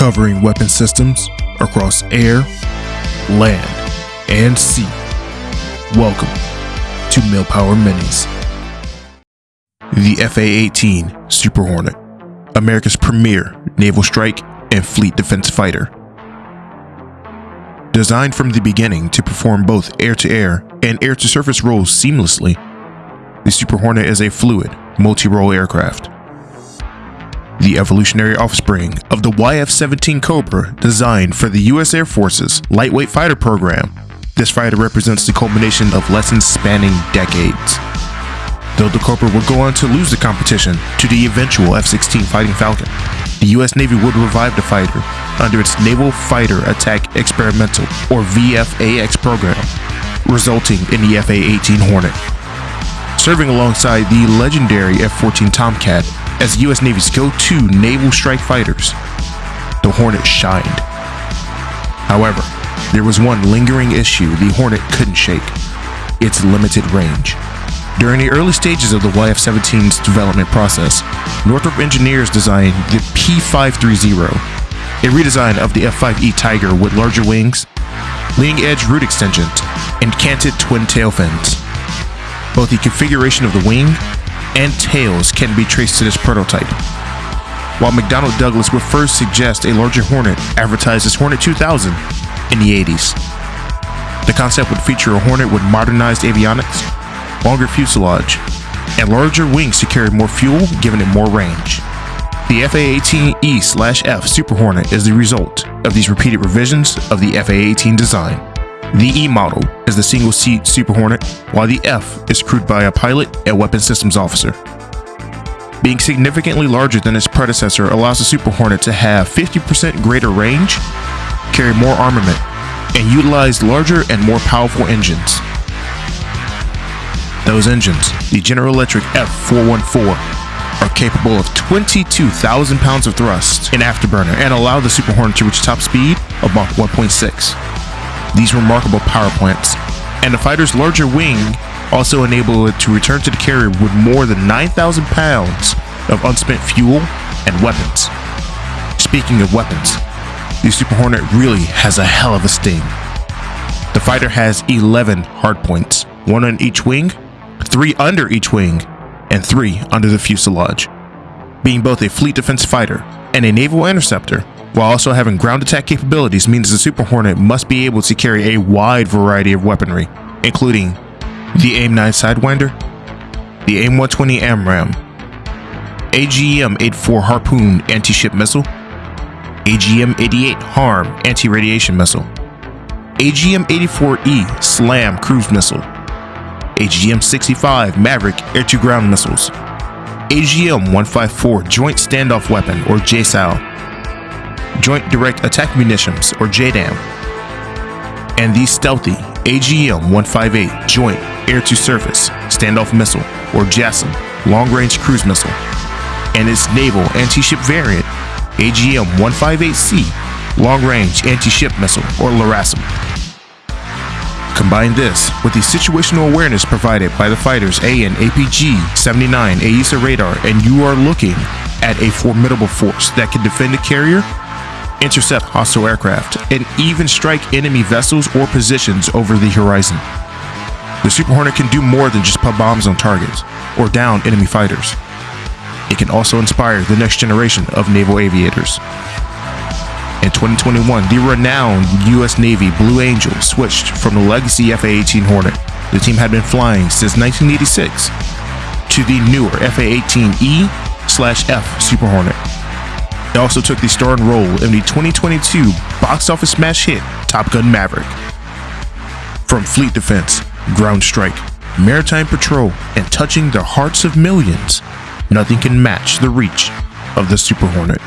covering weapon systems across air, land, and sea. Welcome to Millpower Minis. The FA-18 Super Hornet, America's premier naval strike and fleet defense fighter. Designed from the beginning to perform both air-to-air and air-to-surface roles seamlessly, the Super Hornet is a fluid, multi-role aircraft the evolutionary offspring of the YF-17 Cobra designed for the U.S. Air Force's lightweight fighter program. This fighter represents the culmination of lessons spanning decades. Though the Cobra would go on to lose the competition to the eventual F-16 Fighting Falcon, the U.S. Navy would revive the fighter under its Naval Fighter Attack Experimental, or VFAX program, resulting in the FA-18 Hornet. Serving alongside the legendary F-14 Tomcat as the U.S. Navy's go-to naval strike fighters, the Hornet shined. However, there was one lingering issue the Hornet couldn't shake, its limited range. During the early stages of the YF-17's development process, Northrop Engineers designed the P530, a redesign of the F-5E Tiger with larger wings, leading-edge root extensions, and canted twin tail fins. Both the configuration of the wing and tails can be traced to this prototype. While McDonnell Douglas would first suggest a larger Hornet advertised as Hornet 2000 in the 80s. The concept would feature a Hornet with modernized avionics, longer fuselage, and larger wings to carry more fuel, giving it more range. The FA-18E-F Super Hornet is the result of these repeated revisions of the FA-18 design. The E model is the single seat Super Hornet, while the F is crewed by a pilot and weapon systems officer. Being significantly larger than its predecessor allows the Super Hornet to have 50% greater range, carry more armament, and utilize larger and more powerful engines. Those engines, the General Electric F414, are capable of 22,000 pounds of thrust in afterburner and allow the Super Hornet to reach top speed of Mach 1.6. These remarkable power plants and the fighter's larger wing also enable it to return to the carrier with more than 9,000 pounds of unspent fuel and weapons. Speaking of weapons, the Super Hornet really has a hell of a sting. The fighter has 11 hardpoints, one on each wing, three under each wing, and three under the fuselage. Being both a fleet defense fighter and a naval interceptor, while also having ground attack capabilities means the Super Hornet must be able to carry a wide variety of weaponry, including the AIM-9 Sidewinder, the AIM-120 AMRAAM, AGM-84 Harpoon anti-ship missile, AGM-88 HARM anti-radiation missile, AGM-84E SLAM cruise missile, AGM-65 Maverick air-to-ground missiles, AGM-154 Joint Standoff Weapon or JSOW, Joint Direct Attack Munitions, or JDAM, and the stealthy AGM-158 Joint Air-to-Surface Standoff Missile, or JASSM, long-range cruise missile, and its naval anti-ship variant, AGM-158C, long-range anti-ship missile, or LRASM. Combine this with the situational awareness provided by the fighter's AN APG-79 AESA radar and you are looking at a formidable force that can defend a carrier intercept hostile aircraft, and even strike enemy vessels or positions over the horizon. The Super Hornet can do more than just put bombs on targets or down enemy fighters. It can also inspire the next generation of naval aviators. In 2021, the renowned U.S. Navy Blue Angel switched from the legacy FA-18 Hornet the team had been flying since 1986 to the newer FA-18E-F Super Hornet it also took the starring role in the 2022 box office smash hit Top Gun Maverick. From fleet defense, ground strike, maritime patrol, and touching the hearts of millions, nothing can match the reach of the Super Hornet.